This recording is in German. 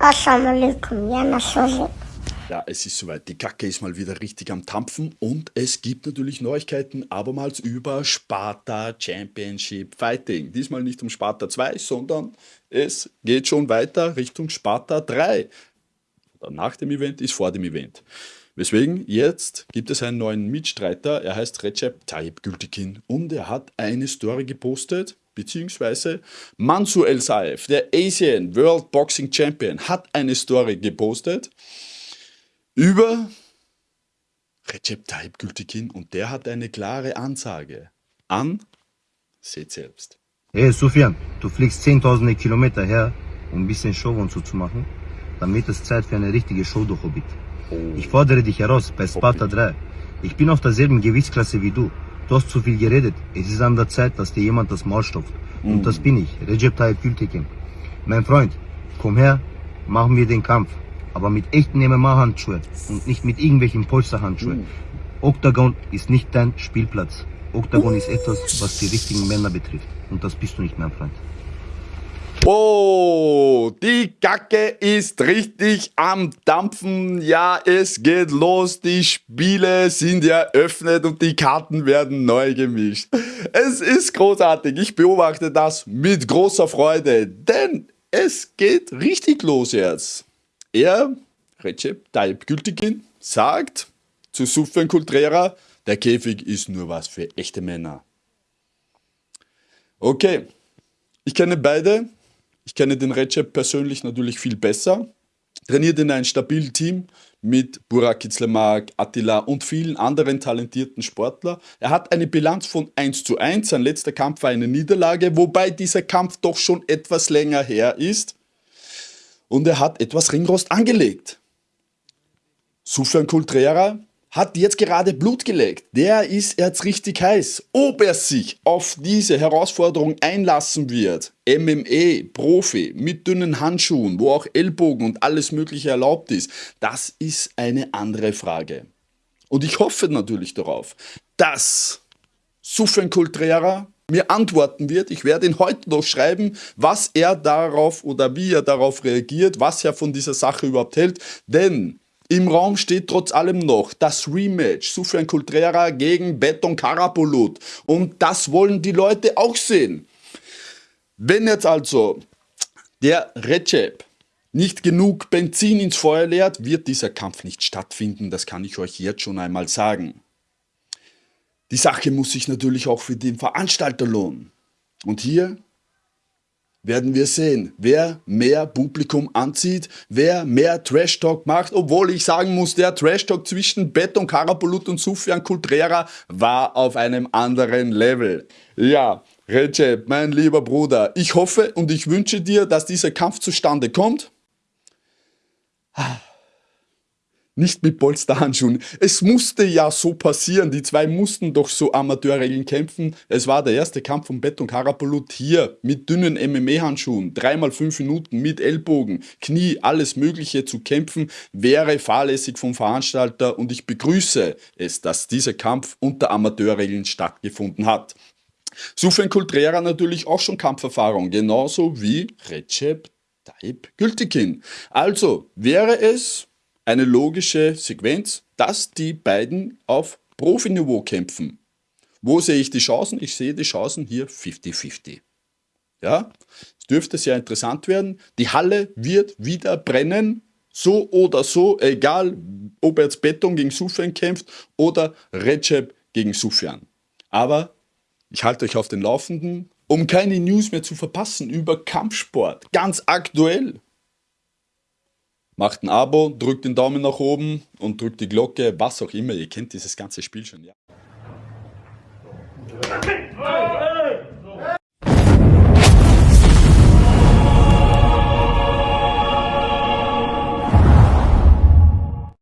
Assalamu alaikum, ja. Ja, es ist soweit. Die Kacke ist mal wieder richtig am Tampfen und es gibt natürlich Neuigkeiten abermals über Sparta Championship Fighting. Diesmal nicht um Sparta 2, sondern es geht schon weiter Richtung Sparta 3. Nach dem Event ist vor dem Event. Weswegen jetzt gibt es einen neuen Mitstreiter, er heißt Recep Tayyip Gültekin und er hat eine Story gepostet, beziehungsweise Mansur El Saif, der Asian World Boxing Champion, hat eine Story gepostet über Recep Tayyip Gültekin und der hat eine klare Ansage an, seht selbst. Hey Sufjan, du fliegst zehntausende Kilometer her, um ein bisschen Show und so zu machen. Wird es Zeit für eine richtige Show, du Hobbit. Ich fordere dich heraus bei Sparta 3. Ich bin auf derselben Gewichtsklasse wie du. Du hast zu viel geredet. Es ist an der Zeit, dass dir jemand das Maul stopft. Und das bin ich, Recep Tayyip Gültekin. Mein Freund, komm her, machen wir den Kampf aber mit echten MMA-Handschuhen und nicht mit irgendwelchen Polsterhandschuhen. Octagon ist nicht dein Spielplatz. Octagon ist etwas, was die richtigen Männer betrifft. Und das bist du nicht, mein Freund. Oh, die Kacke ist richtig am Dampfen. Ja, es geht los. Die Spiele sind eröffnet und die Karten werden neu gemischt. Es ist großartig. Ich beobachte das mit großer Freude, denn es geht richtig los jetzt. Er, Recep Tayyip Gültekin, sagt zu Sufjan Kultrera, der Käfig ist nur was für echte Männer. Okay, ich kenne beide. Ich kenne den Recep persönlich natürlich viel besser. Trainiert in einem stabilen Team mit Burak Itzlemak, Attila und vielen anderen talentierten Sportlern. Er hat eine Bilanz von 1 zu 1. Sein letzter Kampf war eine Niederlage, wobei dieser Kampf doch schon etwas länger her ist und er hat etwas Ringrost angelegt. Sufjan Kultrera hat jetzt gerade Blut gelegt. Der ist jetzt richtig heiß. Ob er sich auf diese Herausforderung einlassen wird, MMA, Profi, mit dünnen Handschuhen, wo auch Ellbogen und alles mögliche erlaubt ist, das ist eine andere Frage. Und ich hoffe natürlich darauf, dass Sufjan Kultrera mir antworten wird. Ich werde ihn heute noch schreiben, was er darauf oder wie er darauf reagiert, was er von dieser Sache überhaupt hält. Denn im Raum steht trotz allem noch das Rematch Sufjan Kultrera gegen Beton Karapolut. Und das wollen die Leute auch sehen. Wenn jetzt also der Recep nicht genug Benzin ins Feuer leert, wird dieser Kampf nicht stattfinden. Das kann ich euch jetzt schon einmal sagen. Die Sache muss sich natürlich auch für den Veranstalter lohnen. Und hier werden wir sehen, wer mehr Publikum anzieht, wer mehr Trash-Talk macht, obwohl ich sagen muss, der Trash-Talk zwischen Beton Karabulut und Sufjan Kultrera war auf einem anderen Level. Ja, Recep, mein lieber Bruder, ich hoffe und ich wünsche dir, dass dieser Kampf zustande kommt. Nicht mit Polsterhandschuhen. Es musste ja so passieren, die zwei mussten doch so Amateurregeln kämpfen. Es war der erste Kampf von Beton Karapolut hier mit dünnen MMA-Handschuhen, dreimal fünf Minuten mit Ellbogen, Knie, alles mögliche zu kämpfen, wäre fahrlässig vom Veranstalter und ich begrüße es, dass dieser Kampf unter Amateurregeln stattgefunden hat. Sufjan Kultrera natürlich auch schon Kampferfahrung, genauso wie Recep Tayyip Gültekin. Also wäre es eine logische Sequenz, dass die beiden auf Profiniveau kämpfen. Wo sehe ich die Chancen? Ich sehe die Chancen hier 50-50. Ja, es dürfte sehr interessant werden. Die Halle wird wieder brennen, so oder so, egal ob jetzt Beton gegen Sufjan kämpft oder Recep gegen Sufjan. Aber ich halte euch auf den Laufenden, um keine News mehr zu verpassen über Kampfsport, ganz aktuell. Macht ein Abo, drückt den Daumen nach oben und drückt die Glocke, was auch immer. Ihr kennt dieses ganze Spiel schon, ja.